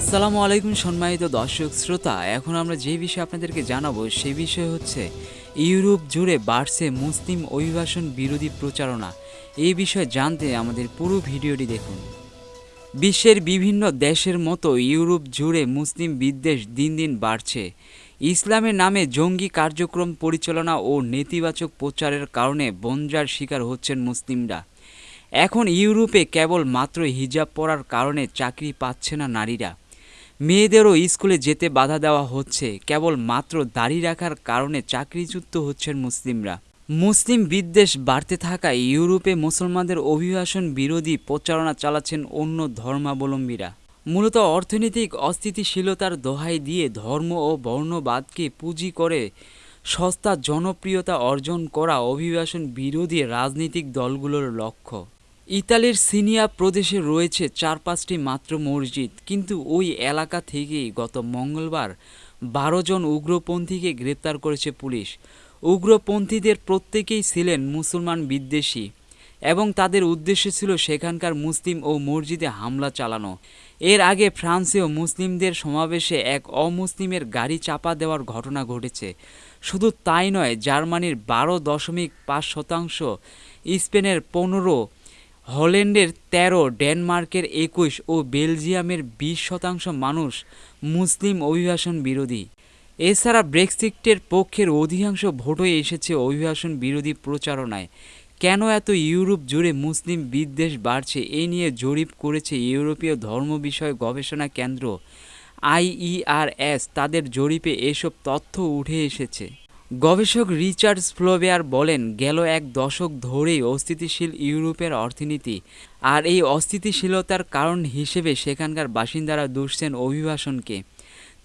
আসসালামু আলাইকুম সম্মানিত দর্শক শ্রোতা, এখন আমরা যে বিষয়ে আপনাদেরকে জানাব সেই বিষয় হচ্ছে ইউরোপ জুড়ে বাড়ছে মুসলিম অভিবাসন বিরোধী প্রচারণা। এই বিষয়ে জানতে আমাদের পুরো ভিডিওটি দেখুন। বিশ্বের বিভিন্ন দেশের মতো ইউরোপ জুড়ে মুসলিম বিদ্বেষ দিন দিন বাড়ছে। ইসলামের নামে জঙ্গি কার্যক্রম পরিচালনা ও নেতিবাচক প্রচারের কারণে বন্যার শিকার হচ্ছেন মুসলিমরা। এখন ইউরোপে কেবল মাত্র হিজাব পরার কারণে চাকরি পাচ্ছে না নারীরা। মেয়েদেরও স্কুলে যেতে বাধা দেওয়া হচ্ছে। কেবল মাত্র দাড়ি রাখার কারণে চাকরিচ্যুত হচ্ছেন মুসলিমরা। মুসলিম বিদ্বেষ বাড়তে থাকায় ইউরোপে মুসলমানদের অভিবাসন বিরোধী প্রচারণা চালাচ্ছেন অন্য ধর্মাবলম্বীরা। মূলত অর্থনৈতিক অস্থিতিশীলতার দোহাই দিয়ে ধর্ম ও বর্ণবাদকে পুঁজি করে সস্তা জনপ্রিয়তা অর্জন করা অভিবাসন বিরোধী রাজনৈতিক দলগুলোর লক্ষ্য। ইতালির সিনিয়া প্রদেশে রয়েছে চার পাঁচটি মাত্র মসজিদ, কিন্তু ওই এলাকা থেকেই গত মঙ্গলবার বারো জন উগ্রপন্থীকে গ্রেপ্তার করেছে পুলিশ। উগ্রপন্থীদের প্রত্যেকেই ছিলেন মুসলমান বিদ্বেষী এবং তাদের উদ্দেশ্য ছিল সেখানকার মুসলিম ও মসজিদে হামলা চালানো। এর আগে ফ্রান্সেও মুসলিমদের সমাবেশে এক অমুসলিমের গাড়ি চাপা দেওয়ার ঘটনা ঘটেছে। শুধু তাই নয়, জার্মানির বারো দশমিক পাঁচ শতাংশ, স্পেনের পনেরো হল্যান্ডের তেরো, ডেনমার্কের একুশ ও বেলজিয়ামের বিশ শতাংশ মানুষ মুসলিম অভিবাসন বিরোধী। এছাড়া ব্রেক্সিটের পক্ষের অধিকাংশ ভোটই এসেছে অভিবাসন বিরোধী প্রচারণায়। কেন এত ইউরোপ জুড়ে মুসলিম বিদ্বেষ বাড়ছে এ নিয়ে জরিপ করেছে ইউরোপীয় ধর্ম বিষয়ক গবেষণা কেন্দ্র আইইআরএস। তাদের জরিপে এসব তথ্য উঠে এসেছে। গবেষক রিচার্ড ফ্লোবেয়ার বলেন, গেল এক দশক ধরেই অস্থিতিশীল ইউরোপের অর্থনীতি আর এই অস্থিতিশীলতার কারণ হিসেবে সেখানকার বাসিন্দারা দুষছেন অভিবাসনকে।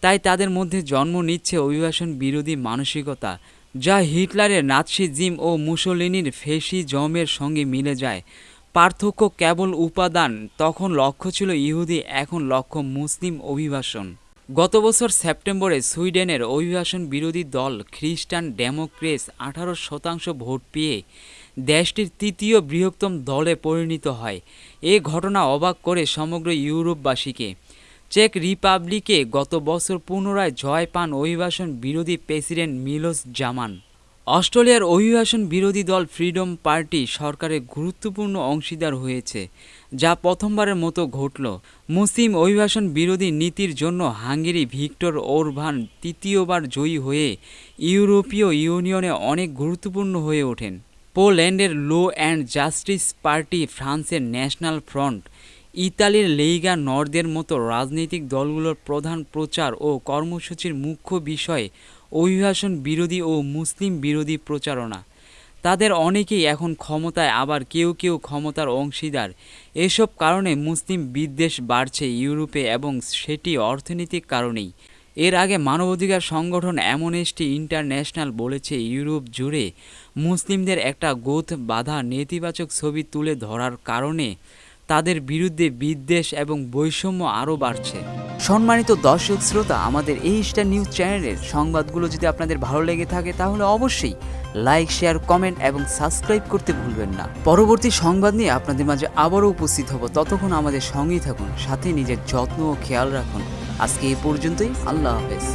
তাই তাদের মধ্যে জন্ম নিচ্ছে অভিবাসন বিরোধী মানসিকতা, যা হিটলারের নাৎসিজিম ও মুসোলিনির ফেসিজমের সঙ্গে মিলে যায়। পার্থক্য কেবল উপাদান, তখন লক্ষ্য ছিল ইহুদি, এখন লক্ষ্য মুসলিম অভিবাসন। গত বছর সেপ্টেম্বরে সুইডেনের অভিবাসন বিরোধী দল খ্রিস্টান ডেমোক্রেস আঠারো শতাংশ ভোট পেয়ে দেশটির তৃতীয় বৃহত্তম দলে পরিণত হয়। এ ঘটনা অবাক করে সমগ্র ইউরোপবাসীকে। চেক রিপাবলিকে গত বছর পুনরায় জয় পান অভিবাসন বিরোধী প্রেসিডেন্ট মিলোস জামান। অস্ট্রেলিয়ার অভিবাসন বিরোধী দল ফ্রিডম পার্টি সরকারের গুরুত্বপূর্ণ অংশীদার হয়েছে, যা প্রথমবারের মতো ঘটল। মুসলিম অভিবাসন বিরোধী নীতির জন্য হাঙ্গেরি ভিক্টর ওরভান তৃতীয়বার জয়ী হয়ে ইউরোপীয় ইউনিয়নে অনেক গুরুত্বপূর্ণ হয়ে ওঠেন। পোল্যান্ডের লো অ্যান্ড জাস্টিস পার্টি ফ্রান্সের ন্যাশনাল ফ্রন্ট, ইতালির লেইগা নর্দের মতো রাজনৈতিক দলগুলোর প্রধান প্রচার ও কর্মসূচির মুখ্য বিষয় অভিবাসন বিরোধী ও মুসলিম বিরোধী প্রচারণা। তাদের অনেকেই এখন ক্ষমতায়, আবার কেউ কেউ ক্ষমতার অংশীদার। এসব কারণে মুসলিম বিদ্বেষ বাড়ছে ইউরোপে এবং সেটি অর্থনৈতিক কারণেই। এর আগে মানবাধিকার সংগঠন অ্যামনেস্টি ইন্টারন্যাশনাল বলেছে, ইউরোপ জুড়ে মুসলিমদের একটা গোথ বাধা নেতিবাচক ছবি তুলে ধরার কারণে তাদের বিরুদ্ধে বিদ্বেষ এবং বৈষম্য আরও বাড়ছে। সম্মানিত দর্শক শ্রোতা, আমাদের এই স্টার নিউজ চ্যানেলের সংবাদগুলো যদি আপনাদের ভালো লেগে থাকে, তাহলে অবশ্যই লাইক শেয়ার কমেন্ট এবং সাবস্ক্রাইব করতে ভুলবেন না। পরবর্তী সংবাদ নিয়ে আপনাদের মাঝে আবারও উপস্থিত হব। ততক্ষণ আমাদের সঙ্গেই থাকুন, সাথে নিজের যত্ন ও খেয়াল রাখুন। আজকে এই পর্যন্তই, আল্লাহ হাফেজ।